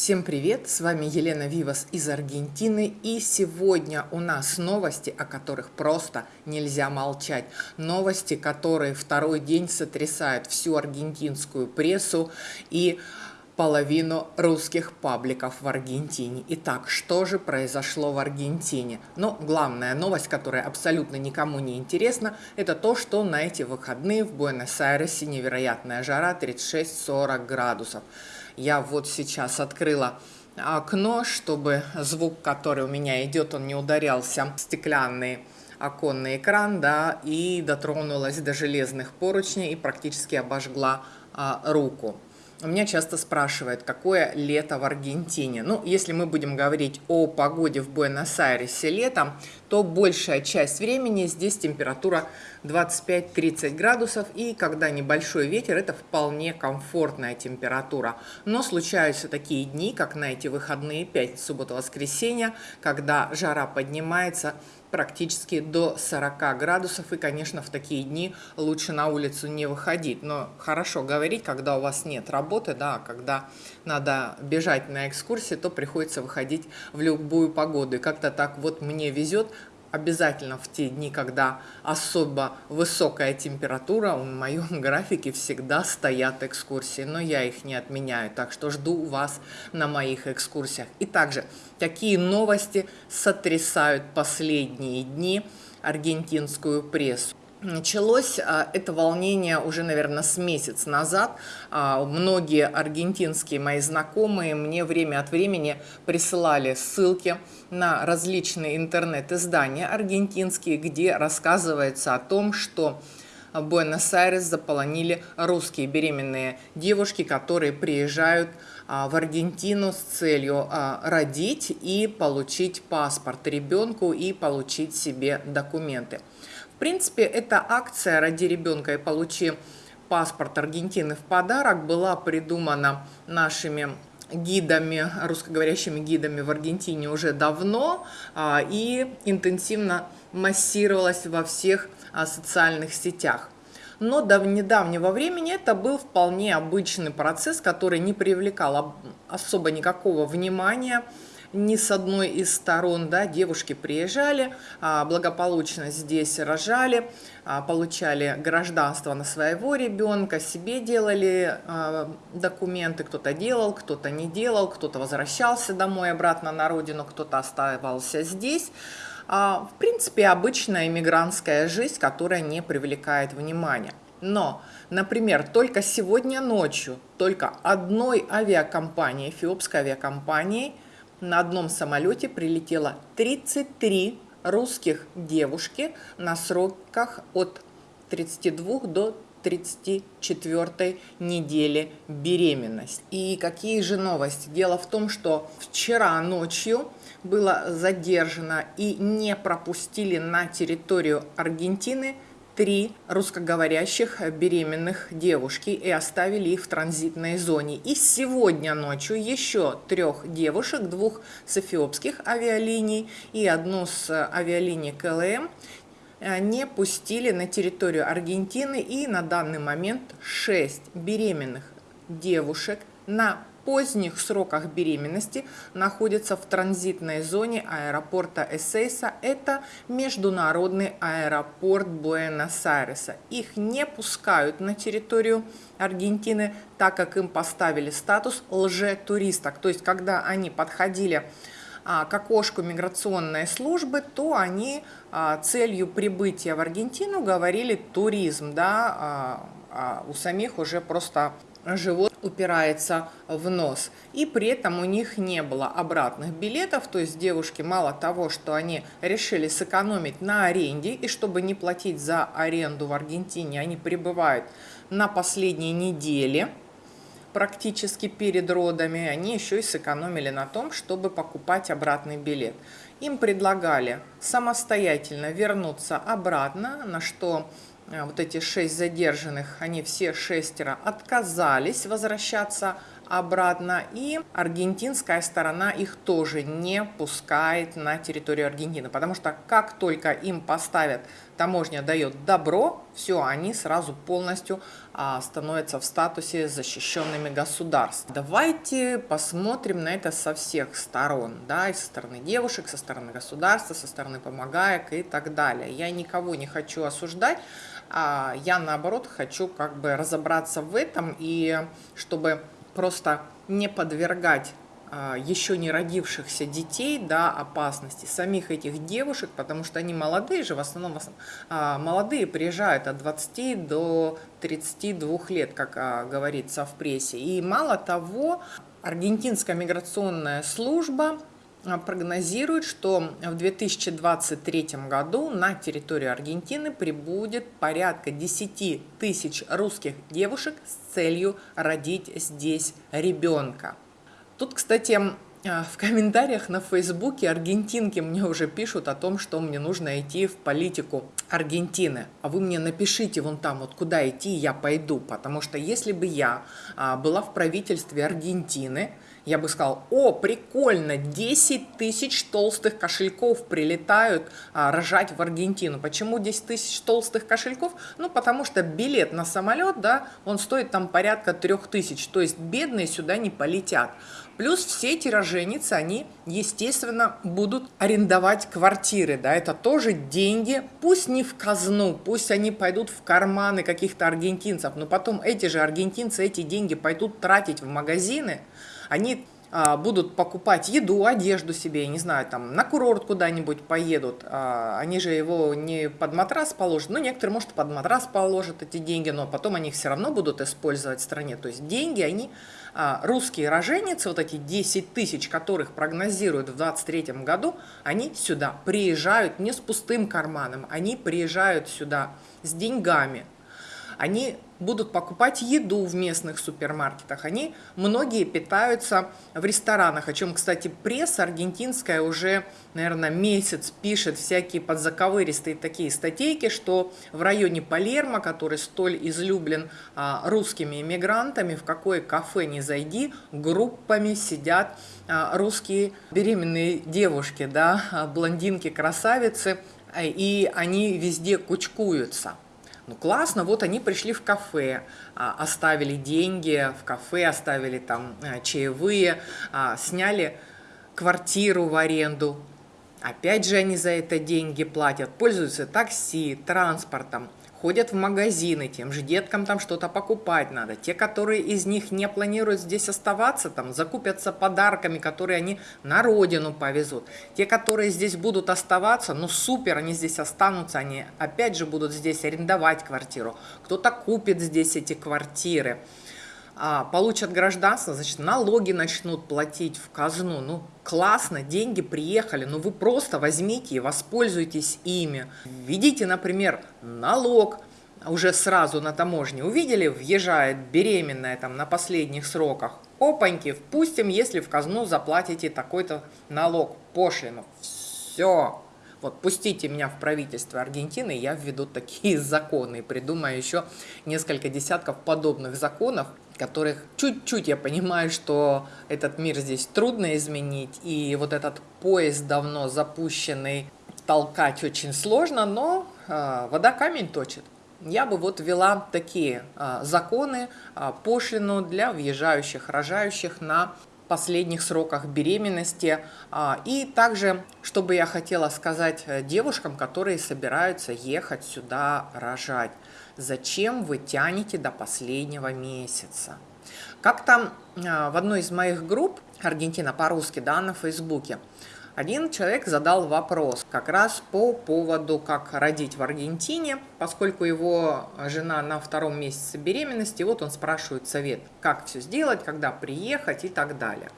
Всем привет! С вами Елена Вивас из Аргентины. И сегодня у нас новости, о которых просто нельзя молчать. Новости, которые второй день сотрясают всю аргентинскую прессу и половину русских пабликов в Аргентине. Итак, что же произошло в Аргентине? Ну, главная новость, которая абсолютно никому не интересна, это то, что на эти выходные в Буэнос-Айресе невероятная жара 36-40 градусов. Я вот сейчас открыла окно, чтобы звук, который у меня идет, он не ударялся в стеклянный оконный экран, да, и дотронулась до железных поручней и практически обожгла а, руку. Меня часто спрашивают, какое лето в Аргентине. Ну, если мы будем говорить о погоде в Буэнос-Айресе летом, то большая часть времени здесь температура 25-30 градусов, и когда небольшой ветер, это вполне комфортная температура. Но случаются такие дни, как на эти выходные, 5 суббота-воскресенье, когда жара поднимается практически до 40 градусов. И, конечно, в такие дни лучше на улицу не выходить. Но хорошо говорить, когда у вас нет работы, да, когда надо бежать на экскурсии, то приходится выходить в любую погоду. И как-то так вот мне везет, обязательно в те дни, когда особо высокая температура, в моем графике всегда стоят экскурсии, но я их не отменяю, так что жду вас на моих экскурсиях. И также, какие новости сотрясают последние дни аргентинскую прессу? Началось а, это волнение уже, наверное, с месяц назад. А, многие аргентинские мои знакомые мне время от времени присылали ссылки на различные интернет-издания аргентинские, где рассказывается о том, что Буэнос-Айрес заполонили русские беременные девушки, которые приезжают а, в Аргентину с целью родить и получить паспорт ребенку и получить себе документы. Принципе, эта акция «Ради ребенка и получи паспорт Аргентины в подарок» была придумана нашими гидами, русскоговорящими гидами в Аргентине уже давно а, и интенсивно массировалась во всех а, социальных сетях. Но до недавнего времени это был вполне обычный процесс, который не привлекал особо никакого внимания ни с одной из сторон, да, девушки приезжали, а, благополучно здесь рожали, а, получали гражданство на своего ребенка, себе делали а, документы, кто-то делал, кто-то не делал, кто-то возвращался домой обратно на родину, кто-то оставался здесь. В принципе, обычная иммигрантская жизнь, которая не привлекает внимания. Но, например, только сегодня ночью, только одной авиакомпании, эфиопской авиакомпании – на одном самолете прилетело 33 русских девушки на сроках от 32 до 34 недели беременности. И какие же новости? Дело в том, что вчера ночью было задержано и не пропустили на территорию Аргентины три русскоговорящих беременных девушки и оставили их в транзитной зоне. И сегодня ночью еще трех девушек, двух с эфиопских авиалиний и одну с авиалинии КЛМ, э, не пустили на территорию Аргентины и на данный момент 6 беременных девушек на поздних сроках беременности находятся в транзитной зоне аэропорта Эссейса. Это международный аэропорт Буэнос-Айреса. Их не пускают на территорию Аргентины, так как им поставили статус лже-туристок. То есть, когда они подходили а, к окошку миграционной службы, то они а, целью прибытия в Аргентину говорили туризм, да, а, а у самих уже просто живот упирается в нос. И при этом у них не было обратных билетов, то есть девушки мало того, что они решили сэкономить на аренде, и чтобы не платить за аренду в Аргентине, они прибывают на последней неделе, практически перед родами, они еще и сэкономили на том, чтобы покупать обратный билет. Им предлагали самостоятельно вернуться обратно, на что вот эти шесть задержанных, они все шестеро отказались возвращаться обратно, и аргентинская сторона их тоже не пускает на территорию Аргентины, потому что как только им поставят, таможня дает добро, все, они сразу полностью а, становятся в статусе защищенными государств. Давайте посмотрим на это со всех сторон, да, и со стороны девушек, со стороны государства, со стороны помогаек и так далее. Я никого не хочу осуждать, а я наоборот хочу как бы разобраться в этом и чтобы просто не подвергать а, еще не родившихся детей да, опасности, самих этих девушек, потому что они молодые же, в основном а, молодые приезжают от 20 до 32 лет, как а, говорится в прессе. И мало того, аргентинская миграционная служба прогнозирует, что в 2023 году на территорию Аргентины прибудет порядка 10 тысяч русских девушек с целью родить здесь ребенка. Тут, кстати, в комментариях на Фейсбуке аргентинки мне уже пишут о том, что мне нужно идти в политику Аргентины. А вы мне напишите вон там, вот куда идти, я пойду. Потому что если бы я была в правительстве Аргентины, я бы сказал, о, прикольно, 10 тысяч толстых кошельков прилетают а, рожать в Аргентину. Почему 10 тысяч толстых кошельков? Ну, потому что билет на самолет, да, он стоит там порядка 3 тысяч, то есть бедные сюда не полетят. Плюс все эти роженицы, они, естественно, будут арендовать квартиры, да, это тоже деньги, пусть не в казну, пусть они пойдут в карманы каких-то аргентинцев, но потом эти же аргентинцы эти деньги пойдут тратить в магазины, они а, будут покупать еду, одежду себе, не знаю, там на курорт куда-нибудь поедут, а, они же его не под матрас положат, ну, некоторые, может, под матрас положат эти деньги, но потом они их все равно будут использовать в стране, то есть деньги, они, а, русские роженицы, вот эти 10 тысяч, которых прогнозируют в 2023 году, они сюда приезжают не с пустым карманом, они приезжают сюда с деньгами, они будут покупать еду в местных супермаркетах. Они многие питаются в ресторанах, о чем, кстати, пресса аргентинская уже, наверное, месяц пишет всякие подзаковыристые такие статейки, что в районе Палермо, который столь излюблен а, русскими иммигрантами, в какое кафе не зайди, группами сидят а, русские беременные девушки, да, блондинки-красавицы, и они везде кучкуются. Ну классно, вот они пришли в кафе, а, оставили деньги в кафе, оставили там а, чаевые, а, сняли квартиру в аренду. Опять же они за это деньги платят, пользуются такси, транспортом ходят в магазины, тем же деткам там что-то покупать надо. Те, которые из них не планируют здесь оставаться, там закупятся подарками, которые они на родину повезут. Те, которые здесь будут оставаться, ну супер, они здесь останутся, они опять же будут здесь арендовать квартиру. Кто-то купит здесь эти квартиры. А, получат гражданство, значит, налоги начнут платить в казну. Ну, классно, деньги приехали, но вы просто возьмите и воспользуйтесь ими. Введите, например, налог уже сразу на таможне. Увидели, въезжает беременная там на последних сроках. Опаньки, впустим, если в казну заплатите такой-то налог, пошлину. Все. Вот пустите меня в правительство Аргентины, я введу такие законы и придумаю еще несколько десятков подобных законов, которых чуть-чуть я понимаю, что этот мир здесь трудно изменить, и вот этот поезд давно запущенный толкать очень сложно, но э, вода камень точит. Я бы вот ввела такие э, законы, э, пошлину для въезжающих, рожающих на последних сроках беременности. И также, что бы я хотела сказать э, девушкам, которые собираются ехать сюда рожать. Зачем вы тянете до последнего месяца? Как там а, в одной из моих групп, Аргентина по-русски, да, на Фейсбуке, один человек задал вопрос как раз по поводу, как родить в Аргентине, поскольку его жена на втором месяце беременности, вот он спрашивает совет, как все сделать, когда приехать и так далее.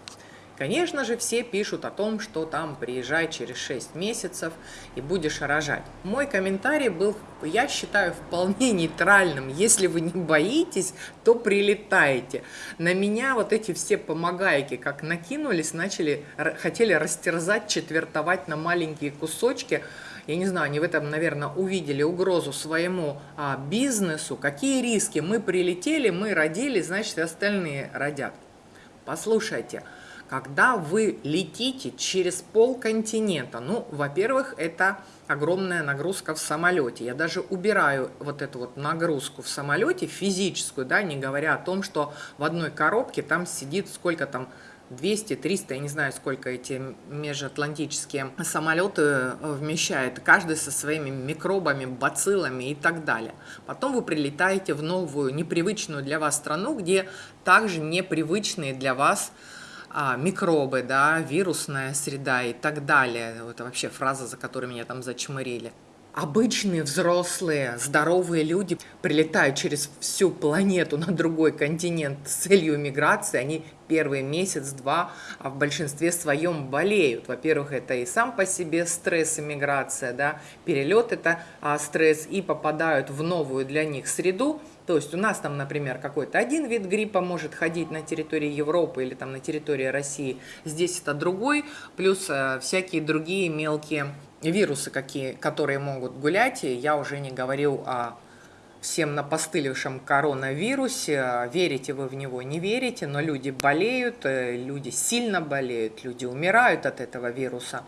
Конечно же, все пишут о том, что там приезжай через 6 месяцев и будешь рожать. Мой комментарий был, я считаю, вполне нейтральным. Если вы не боитесь, то прилетайте. На меня вот эти все помогайки как накинулись, начали, хотели растерзать, четвертовать на маленькие кусочки. Я не знаю, они в этом, наверное, увидели угрозу своему а, бизнесу. Какие риски? Мы прилетели, мы родили, значит, и остальные родят. Послушайте, когда вы летите через полконтинента, ну, во-первых, это огромная нагрузка в самолете. Я даже убираю вот эту вот нагрузку в самолете, физическую, да, не говоря о том, что в одной коробке там сидит сколько там 200, 300, я не знаю, сколько эти межатлантические самолеты э, вмещают, каждый со своими микробами, бациллами и так далее. Потом вы прилетаете в новую, непривычную для вас страну, где также непривычные для вас а, микробы, да, вирусная среда и так далее. Это вообще фраза, за которой меня там зачмырили. Обычные взрослые, здоровые люди прилетают через всю планету на другой континент с целью миграции, они первый месяц-два а в большинстве своем болеют. Во-первых, это и сам по себе стресс миграция, да, перелет это а, стресс, и попадают в новую для них среду, то есть у нас там, например, какой-то один вид гриппа может ходить на территории Европы или там на территории России, здесь это другой, плюс э, всякие другие мелкие вирусы, какие, которые могут гулять, и я уже не говорю о всем напостылившем коронавирусе, верите вы в него, не верите, но люди болеют, э, люди сильно болеют, люди умирают от этого вируса.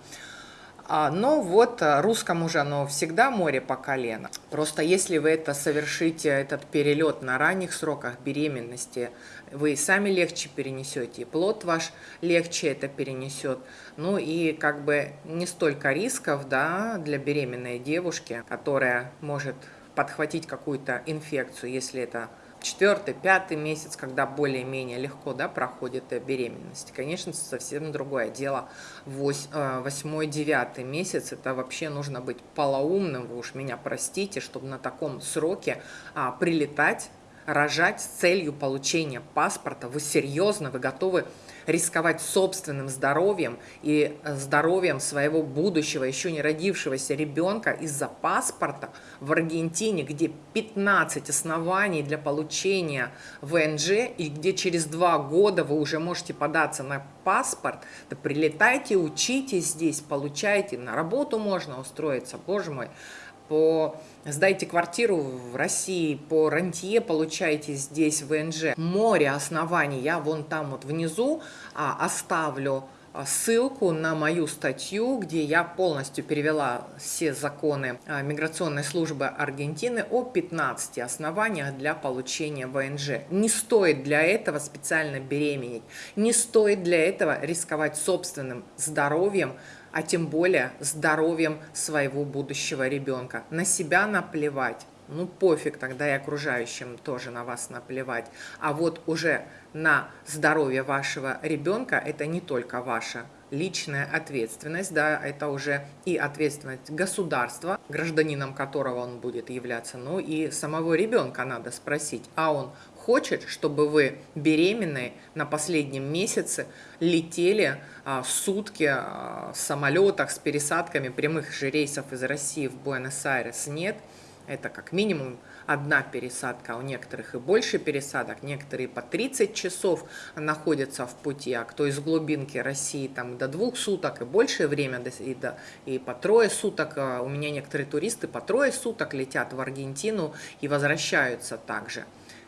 А, но вот э, русскому же оно всегда море по колено. Просто если вы это совершите, этот перелет на ранних сроках беременности, вы сами легче перенесете, и плод ваш легче это перенесет. Ну и как бы не столько рисков да, для беременной девушки, которая может подхватить какую-то инфекцию, если это четвертый, пятый месяц, когда более-менее легко да, проходит беременность. Конечно, совсем другое дело. Э, восьмой, девятый месяц, это вообще нужно быть полоумным, вы уж меня простите, чтобы на таком сроке а, прилетать, рожать с целью получения паспорта. Вы серьезно, вы готовы рисковать собственным здоровьем и здоровьем своего будущего, еще не родившегося ребенка из-за паспорта в Аргентине, где 15 оснований для получения ВНЖ и где через два года вы уже можете податься на паспорт, да прилетайте, учитесь здесь, получайте, на работу можно устроиться, боже мой, по сдайте квартиру в России, по рантье получаете здесь ВНЖ. Море оснований, я вон там вот внизу а, оставлю ссылку на мою статью, где я полностью перевела все законы а, миграционной службы Аргентины о 15 основаниях для получения ВНЖ. Не стоит для этого специально беременеть, не стоит для этого рисковать собственным здоровьем, а тем более здоровьем своего будущего ребенка. На себя наплевать, ну пофиг, тогда и окружающим тоже на вас наплевать. А вот уже на здоровье вашего ребенка это не только ваша личная ответственность, да, это уже и ответственность государства, гражданином которого он будет являться, ну и самого ребенка надо спросить, а он хочет, чтобы вы беременные на последнем месяце летели а, сутки а, в самолетах с пересадками прямых же рейсов из России в Буэнос-Айрес. Нет, это как минимум одна пересадка, а у некоторых и больше пересадок, некоторые по 30 часов находятся в пути, а кто из глубинки России там до двух суток и большее время, и, до, и по трое суток, а у меня некоторые туристы по трое суток летят в Аргентину и возвращаются также.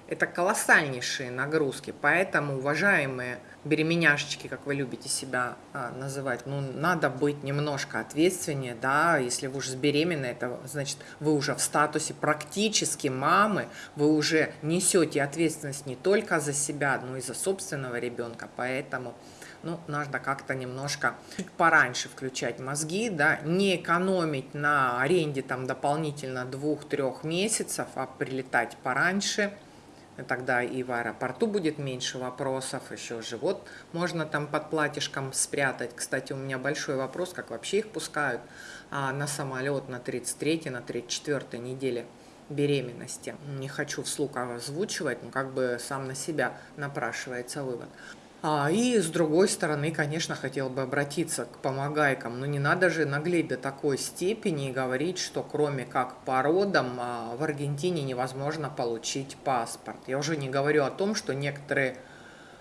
Это колоссальнейшие нагрузки, поэтому, уважаемые беременяшечки, как вы любите себя а, называть, ну, надо быть немножко ответственнее, да, если вы уже беременны, это значит, вы уже в статусе практически мамы, вы уже несете ответственность не только за себя, но и за собственного ребенка, поэтому, ну, надо как-то немножко чуть пораньше включать мозги, да, не экономить на аренде там дополнительно двух-трех месяцев, а прилетать пораньше, тогда и в аэропорту будет меньше вопросов, еще живот можно там под платьишком спрятать. Кстати, у меня большой вопрос, как вообще их пускают а, на самолет на 33 на 34 неделе беременности. Не хочу вслух озвучивать, но как бы сам на себя напрашивается вывод. А, и с другой стороны, конечно, хотел бы обратиться к помогайкам. Но не надо же наглеть до такой степени говорить, что кроме как по родам а, в Аргентине невозможно получить паспорт. Я уже не говорю о том, что некоторые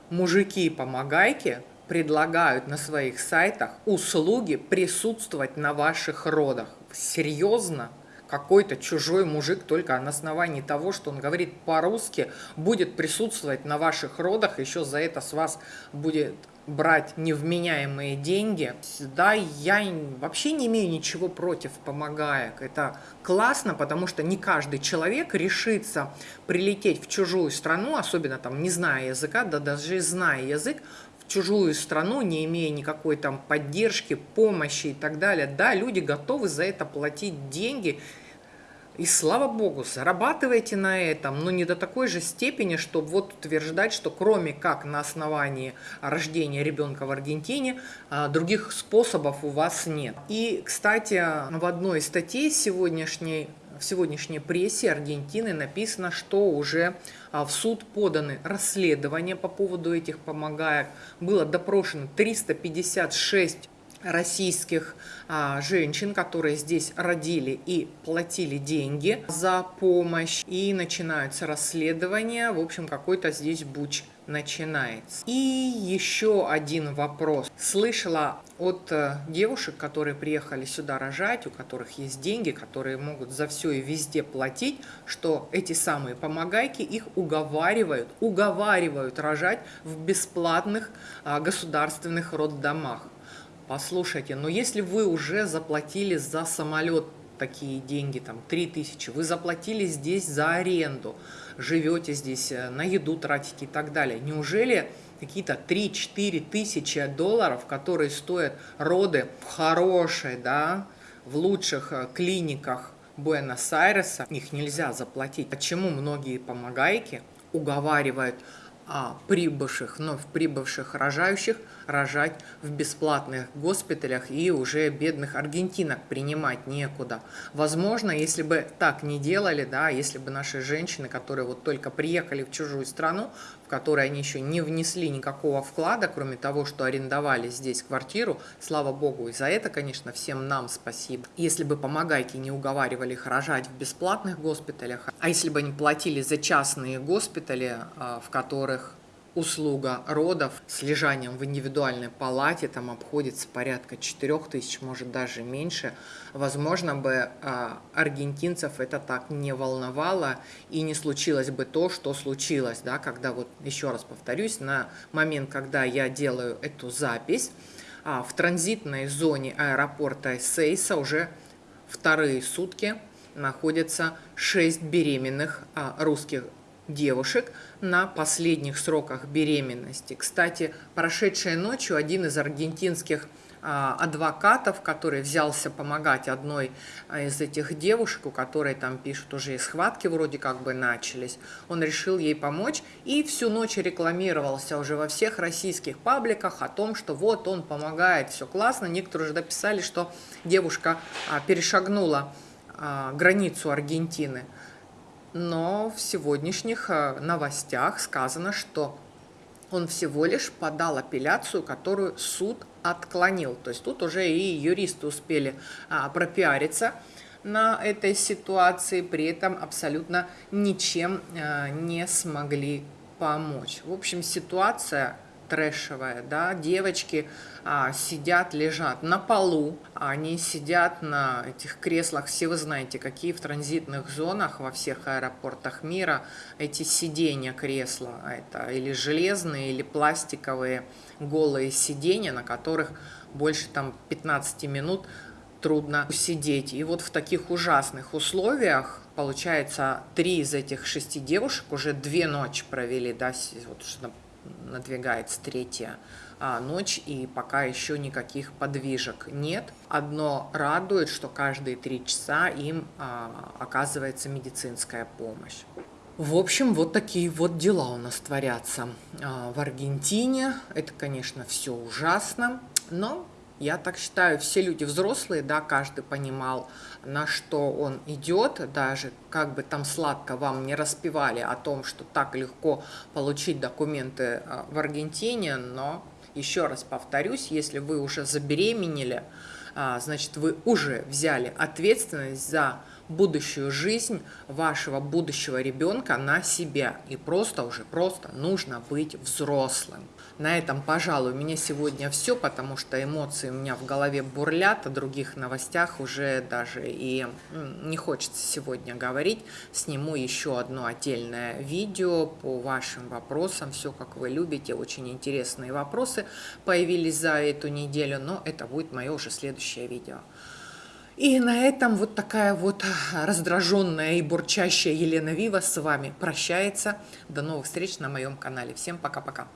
мужики-помогайки предлагают на своих сайтах услуги присутствовать на ваших родах. Серьезно? Какой-то чужой мужик только на основании того, что он говорит по-русски, будет присутствовать на ваших родах, еще за это с вас будет брать невменяемые деньги. Да, я вообще не имею ничего против помогаек. Это классно, потому что не каждый человек решится прилететь в чужую страну, особенно там не зная языка, да даже зная язык, в чужую страну, не имея никакой там поддержки, помощи и так далее. Да, люди готовы за это платить деньги, и слава богу, зарабатывайте на этом, но не до такой же степени, чтобы вот утверждать, что кроме как на основании рождения ребенка в Аргентине, а, других способов у вас нет. И, кстати, в одной из статей сегодняшней в сегодняшней прессе Аргентины написано, что уже а, в суд поданы расследования по поводу этих помогаек. Было допрошено 356 российских а, женщин, которые здесь родили и платили деньги за помощь. И начинаются расследования. В общем, какой-то здесь буч начинается. И еще один вопрос. Слышала от э, девушек, которые приехали сюда рожать, у которых есть деньги, которые могут за все и везде платить, что эти самые помогайки их уговаривают, уговаривают рожать в бесплатных а, государственных роддомах. Послушайте, но если вы уже заплатили за самолет такие деньги, там 3000, вы заплатили здесь за аренду, живете здесь, э, на еду тратите и так далее, неужели какие-то 3-4 тысячи долларов, которые стоят роды в хорошей, да, в лучших э, клиниках Буэнос-Айреса, их нельзя заплатить. Почему многие помогайки уговаривают а, прибывших, вновь прибывших рожающих рожать в бесплатных госпиталях и уже бедных аргентинок принимать некуда. Возможно, если бы так не делали, да, если бы наши женщины, которые вот только приехали в чужую страну, в которой они еще не внесли никакого вклада, кроме того, что арендовали здесь квартиру, слава богу, и за это, конечно, всем нам спасибо. Если бы помогайки не уговаривали их рожать в бесплатных госпиталях, а если бы они платили за частные госпитали, а, в которых услуга родов с лежанием в индивидуальной палате, там обходится порядка 4 тысяч, может даже меньше, возможно бы а, аргентинцев это так не волновало и не случилось бы то, что случилось, да, когда вот, еще раз повторюсь, на момент, когда я делаю эту запись, а, в транзитной зоне аэропорта Сейса уже вторые сутки находятся 6 беременных а, русских девушек на последних сроках беременности. Кстати, прошедшей ночью один из аргентинских а, адвокатов, который взялся помогать одной а, из этих девушек, у которой там пишут уже и схватки вроде как бы начались, он решил ей помочь и всю ночь рекламировался уже во всех российских пабликах о том, что вот он помогает, все классно. Некоторые уже дописали, что девушка а, перешагнула границу Аргентины но в сегодняшних э, новостях сказано, что он всего лишь подал апелляцию, которую суд отклонил. То есть тут уже и юристы успели а, пропиариться на этой ситуации, при этом абсолютно ничем а, не смогли помочь. В общем, ситуация трэшевая, да, девочки а, сидят, лежат на полу, они сидят на этих креслах, все вы знаете, какие в транзитных зонах во всех аэропортах мира эти сиденья кресла, это или железные, или пластиковые голые сиденья, на которых больше там 15 минут трудно сидеть. И вот в таких ужасных условиях, получается, три из этих шести девушек уже две ночи провели, да, вот, надвигается третья а, ночь, и пока еще никаких подвижек нет. Одно радует, что каждые три часа им а, оказывается медицинская помощь. В общем, вот такие вот дела у нас творятся а, в Аргентине. Это, конечно, все ужасно, но я так считаю, все люди взрослые, да, каждый понимал, на что он идет, даже как бы там сладко вам не распевали о том, что так легко получить документы а, в Аргентине, но еще раз повторюсь, если вы уже забеременели, а, значит, вы уже взяли ответственность за будущую жизнь вашего будущего ребенка на себя. И просто уже, просто нужно быть взрослым. На этом, пожалуй, у меня сегодня все, потому что эмоции у меня в голове бурлят, о других новостях уже даже и не хочется сегодня говорить. Сниму еще одно отдельное видео по вашим вопросам, все как вы любите, очень интересные вопросы появились за эту неделю, но это будет мое уже следующее видео. И на этом вот такая вот раздраженная и бурчащая Елена Вива с вами прощается. До новых встреч на моем канале. Всем пока-пока.